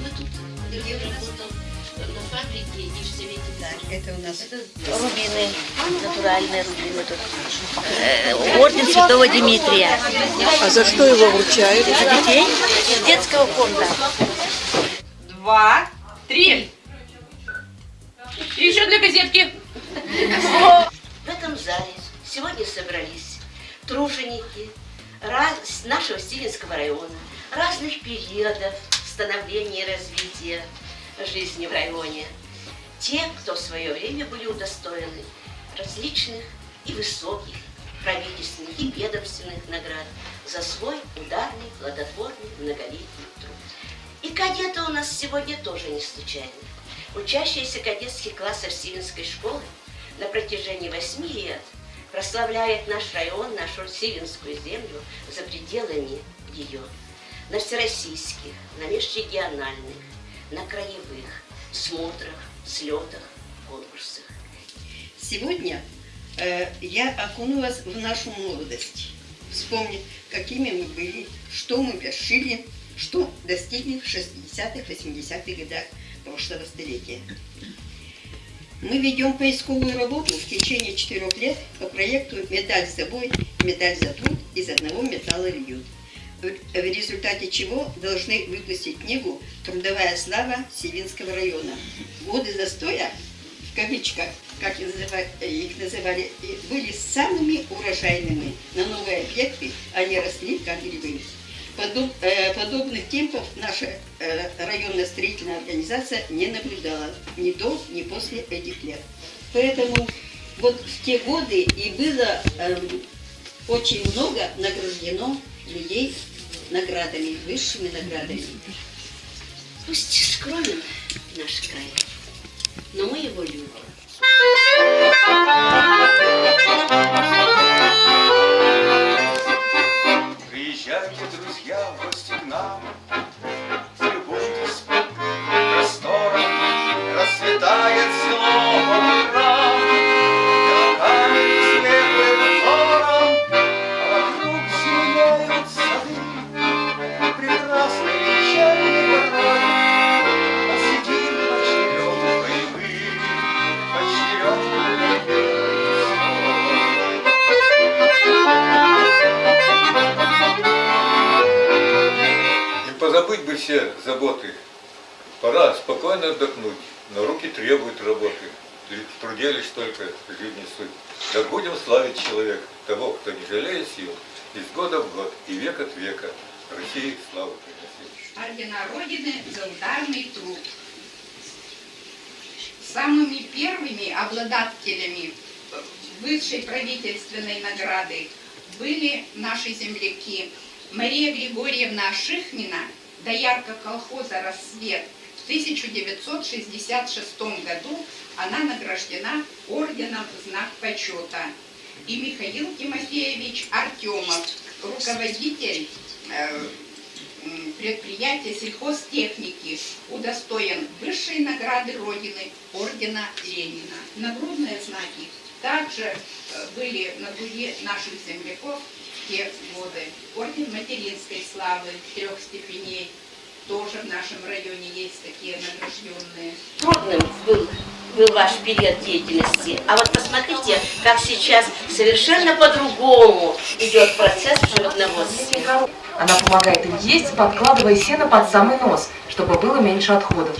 Мы тут, где работал на фабрике и в Совете Это у нас Это рубины, натуральные рубины тут. Э, Орден Святого Дмитрия. А за что его вручают? За детей из детского фонда. Два, три. И еще для газетки. В этом зале сегодня собрались труженики раз- нашего Стивенского района, разных периодов становления и развития жизни в районе. Те, кто в свое время были удостоены различных и высоких правительственных и ведомственных наград за свой ударный, плодотворный, многолетний труд. И кадеты у нас сегодня тоже не случайны. Учащиеся кадетских классов Сивинской школы на протяжении восьми лет прославляет наш район, нашу Сивинскую землю за пределами ее. На всероссийских, на межрегиональных, на краевых смотрах, слетах, конкурсах. Сегодня э, я окунулась в нашу молодость. Вспомнить, какими мы были, что мы вершили, что достигли в 60-х, 80-х годах прошлого столетия. Мы ведем поисковую работу в течение четырех лет по проекту «Медаль за бой, медаль за труд» из одного металла льют. В результате чего должны выпустить книгу «Трудовая слава Севинского района». Годы застоя, в кавычках, как их называ- их называли, были самыми урожайными. На новые объекты они росли как грибы. Подоб- э, подобных темпов наша э, районная строительная организация не наблюдала ни до, ни после этих лет. Поэтому вот в те годы и было эм, очень много награждено людей наградами, высшими наградами. Пусть скромен наш край, но мы его любим. Все заботы. Пора спокойно отдохнуть, но руки требуют работы. Лишь только жизни суть. Да будем славить человека, того, кто не жалеет сил, из года в год и век от века России славу приносить. ордена Родины за ударный труд. Самыми первыми обладателями высшей правительственной награды были наши земляки Мария Григорьевна Шихмина, доярка колхоза «Рассвет». В 1966 году она награждена орденом «Знак почета». И Михаил Тимофеевич Артемов, руководитель э, предприятия сельхозтехники удостоен высшей награды Родины ордена Ленина. Нагрудные знаки также э, были на груди наших земляков в те годы. Орден материнской славы трех степеней тоже в нашем районе есть такие награжденные. Трудным был, был ваш период деятельности. А вот посмотрите, как сейчас совершенно по-другому идет процесс животноводства. Она помогает им есть, подкладывая сено под самый нос, чтобы было меньше отходов.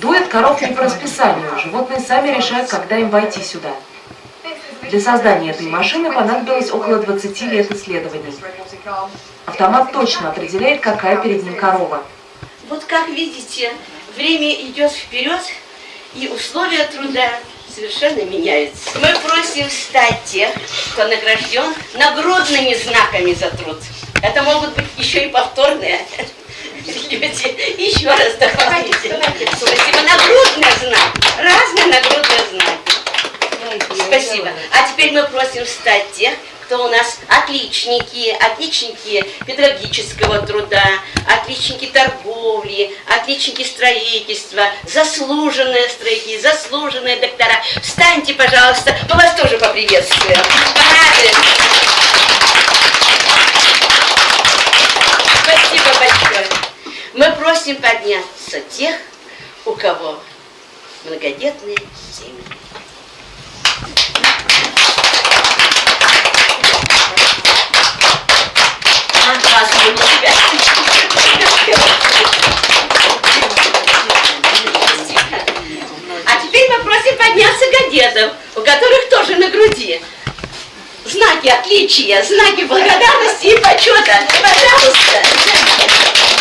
Дует коров не по расписанию, животные сами решают, когда им войти сюда. Для создания этой машины понадобилось около 20 лет исследований. Автомат точно определяет, какая перед ним корова. Вот как видите, время идет вперед, и условия труда совершенно меняются. Мы просим встать тех, кто награжден нагрудными знаками за труд. Это могут быть еще и повторные люди. Еще раз давайте. Спасибо. Нагрудный знак. Разные нагрудные знаки. Спасибо. А теперь мы просим встать тех, кто у нас отличники, отличники педагогического труда, отличники торговли, отличники строительства, заслуженные строители, заслуженные доктора. Встаньте, пожалуйста, мы вас тоже поприветствуем. Порадуем. Спасибо большое. Мы просим подняться тех, у кого многодетные семьи. А, теперь мы просим подняться гадетов, у которых тоже на груди знаки отличия, знаки благодарности и почета. Пожалуйста.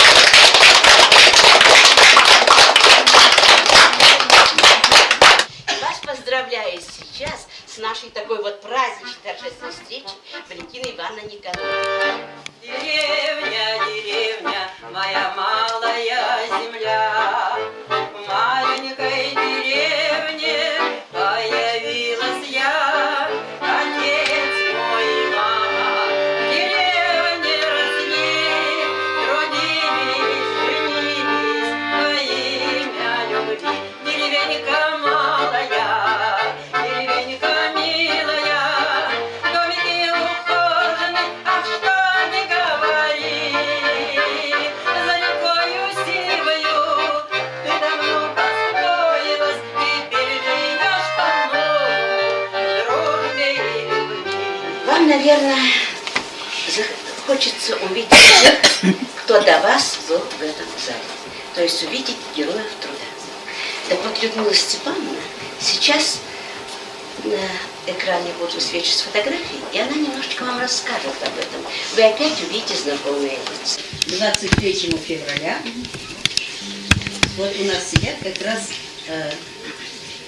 Наверное, хочется увидеть тех, кто до вас был в этом зале. То есть увидеть героев труда. Так вот, Людмила Степановна сейчас на экране будут высвечивать фотографии, и она немножечко вам расскажет об этом. Вы опять увидите знакомые лица. 23 февраля вот у нас сидят как раз э,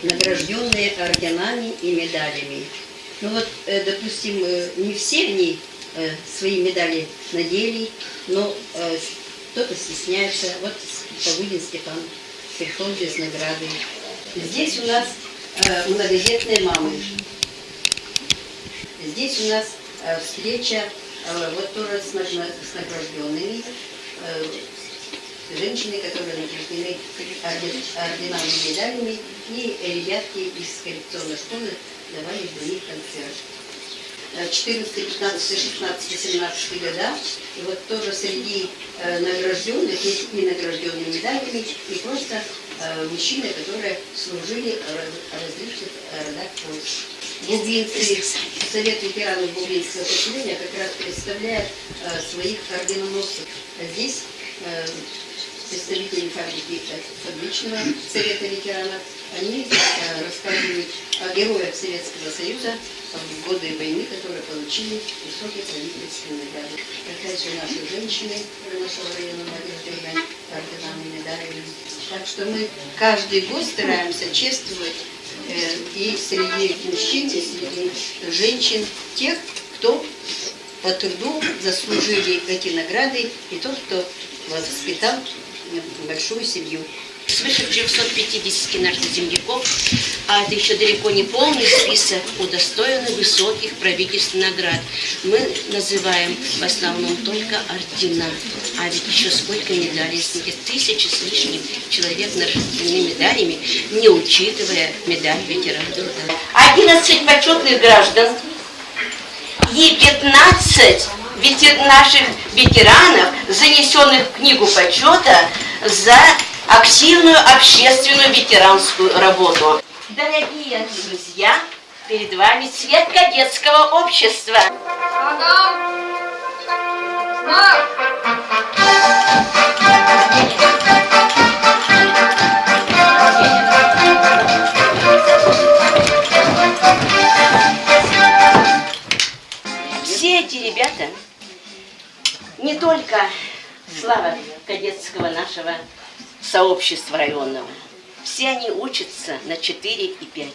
награжденные орденами и медалями. Ну вот, э, допустим, э, не все они э, свои медали надели, но кто-то стесняется. Вот Павлин Степан пришел без награды. Здесь у нас многодетные мамы. Здесь у нас встреча вот тоже с, награжденными женщины, которые награждены орден- орденами и медалями, и ребятки из коррекционной школы давали для них концерт. Э, 14, 15, 16, 17 года. И вот тоже среди э, награжденных, есть не награжденные медалями, и просто э, мужчины, которые служили в раз- различных э, родах Польши. Бубинцы, Совет ветеранов Бубинского поселения как раз представляет э, своих орденоносцев. А Здесь э, представители фабрики э, фабричного совета ветеранов, они э, рассказывают о героях Советского Союза в годы войны, которые получили высокие правительственные награды. Опять же, наши женщины нашего района награждены орденами, медалями. Так что мы каждый год стараемся чествовать э, и среди мужчин, и среди женщин тех, кто по труду заслужили эти награды, и тот, кто воспитал большую семью. Свыше 350 наших земляков, а это еще далеко не полный список, удостоены высоких правительственных наград. Мы называем в основном только ордена, а ведь еще сколько медалей, сколько тысячи с лишним человек награждены медалями, не учитывая медаль ветерана труда. 11 почетных граждан и 15 ветер- наших ветеранов, занесенных в книгу почета за активную общественную ветеранскую работу. Дорогие друзья, перед вами цвет кадетского общества. Все только слава кадетского нашего сообщества районного, все они учатся на 4 и 5.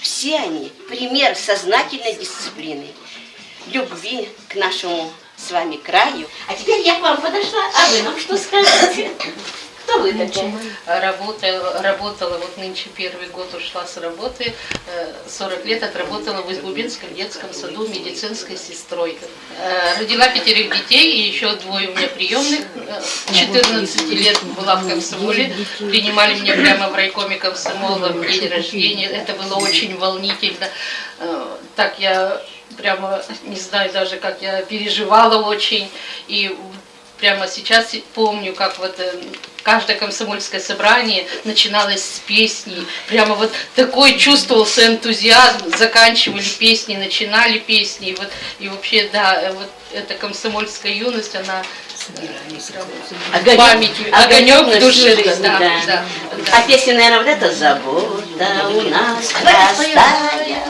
Все они пример сознательной дисциплины, любви к нашему с вами краю. А теперь я к вам подошла, а вы нам что скажете? Кто Что вы такое? Работала, работала, вот нынче первый год ушла с работы, э, 40 лет отработала в Избубинском детском саду медицинской сестрой. Э, Родила пятерых детей, и еще двое у меня приемных. Э, 14 лет была в комсомоле, принимали меня прямо в райкоме комсомола в день рождения. Это было очень волнительно. Э, Так я прямо не знаю даже, как я переживала очень. И прямо сейчас помню, как вот э, каждое комсомольское собрание начиналось с песни. Прямо вот такой чувствовался энтузиазм. Заканчивали песни, начинали песни. И, вот, и вообще, да, э, вот эта комсомольская юность, она э, в памяти, огонек в душе. жизни, Да, да. да, А песня, наверное, вот эта «Забота у нас простая,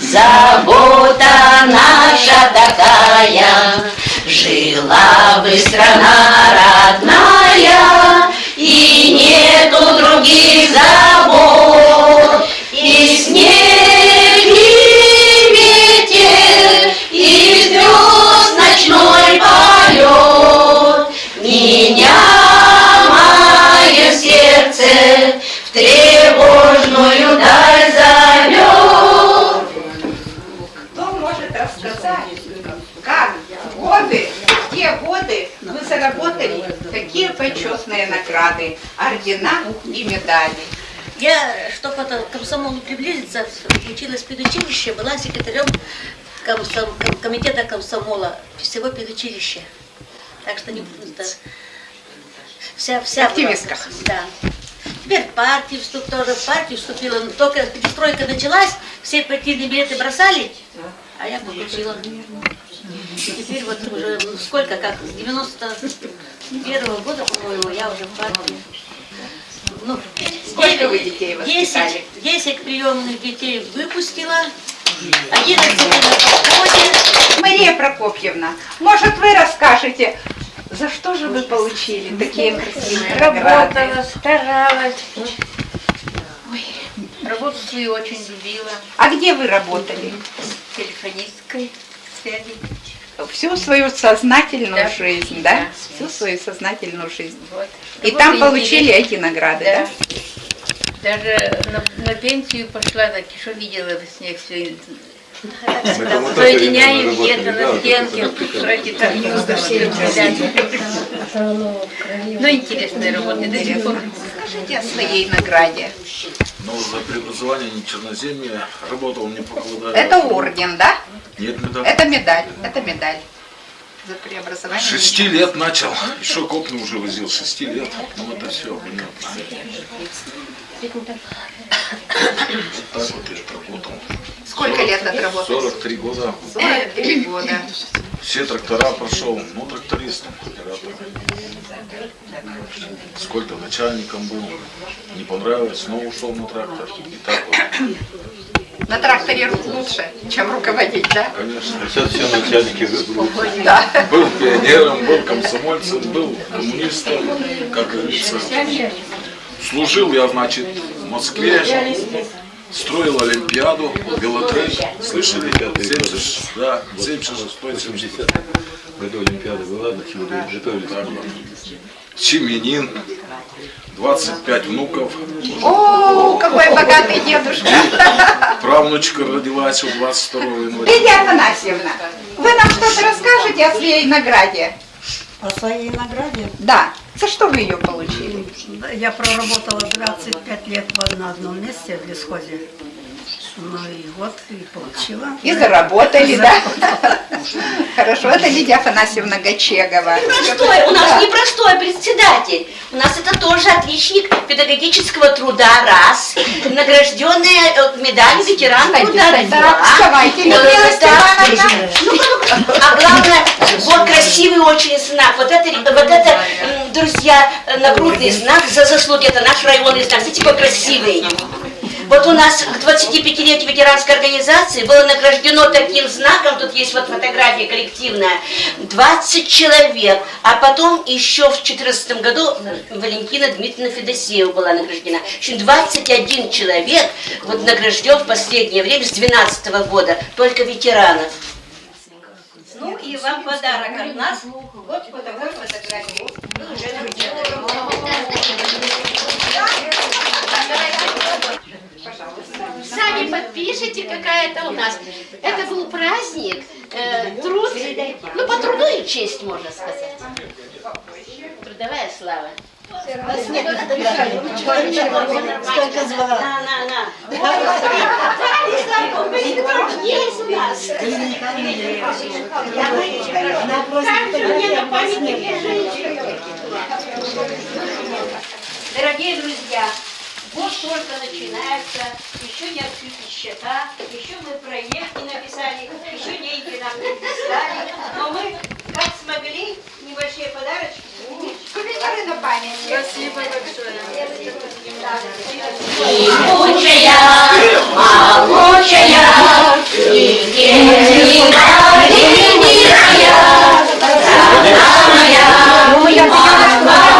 забота наша такая, жила бы страна родная, и нету других забот, и снег, и ветер, и звезд ночной полет, меня мое сердце в тревожную даль зовет. Кто может рассказать, как годы, те годы вы заработали такие почетные награды, ордена и медали? Я, чтобы это, к комсомолу приблизиться, училась в педучилище, была секретарем комсом- ком- комитета комсомола всего педучилища. Так что не да. вся, вся была. Активистка. Да. Теперь в партию вступ, тоже в партию вступила. Но только перестройка началась, все партийные билеты бросали, а я получила. Теперь вот уже сколько, как, с 91 года, по-моему, я уже в партии. Ну, Сколько вы детей 10, воспитали? 10 приемных детей выпустила, 11 на подходе. Мария Прокопьевна, может вы расскажете, за что же вы получили такие красивые награды? Работала, старалась. Работу свою очень любила. А где вы работали? Телефонисткой связи. Всю свою сознательную Да. жизнь, да? Да. Всю свою сознательную жизнь. Вот. И там получили эти награды, да? Да. Даже на, на пенсию пошла, так что видела во сне все. Соединяем где-то на стенке, эти там Ну, интересная работа, до сих пор. Скажите о своей награде. Но за преобразование не черноземья работал не покладая. Это орден, да? Нет, медаль. Это медаль, это медаль. За преобразование. Шести лет начал. Еще копну уже возил. Шести лет. Ну это все, понятно. Так вот я отработал. Сколько лет отработал? 43 года. 43 года. Все трактора прошел. Ну, тракторист, оператор. Сколько начальником был. Не понравилось, снова ушел на трактор. И так вот. На тракторе лучше, чем руководить, да? Конечно. Сейчас все начальники выбрали. Да. Был пионером, был комсомольцем, был коммунистом, как говорится. Служил я, значит, в Москве, строил Олимпиаду, велотрек, слышали? 70, да, 76 70 В этой Олимпиаде была, до чего готовились. Семенин, 25 внуков, О, какой богатый дедушка. правнучка родилась у 22 января. Лидия Афанасьевна, вы нам что-то расскажете о своей награде? О своей награде Да. За что вы ее получили? я проработала 25 лет в- на одном месте в лесхозе. Ну и вот, и получила. И заработали, да? Хорошо, это Лидия Афанасьевна Гачегова. Простой, у нас непростой председатель. У нас это тоже отличник педагогического труда, раз. Награжденный э, медалью ветеран труда, два. Вставайте. Степановна. Ну-ка, ну-ка. А главное, вот красивый очень знак. Вот это, вот это, друзья, э, нагрудный знак за заслуги. Это наш районный знак. Смотрите, какой красивый. Вот у нас к 25-летию ветеранской организации было награждено таким знаком, тут есть вот фотография коллективная, 20 человек, а потом еще в 2014 году Валентина Дмитриевна Федосеева была награждена. В общем, 21 человек вот награжден в последнее время с 2012 -го года, только ветеранов. Ну и вам подарок от нас, вот по такой фотографии. Вы уже слышите, какая это у нас? Это был праздник, э, труд, ну, по труду и честь, можно сказать. Трудовая слава. Сколько звала? На, на, на. Есть у нас. Она просто Мне на. Дорогие друзья, год только начинается, еще не открыты счета, еще мы проект не написали, еще деньги нам не прислали, но ну, мы как смогли небольшие подарочки. Сувениры на память. Спасибо большое. Лучшая, могучая, единая, единая, ну, самая, самая,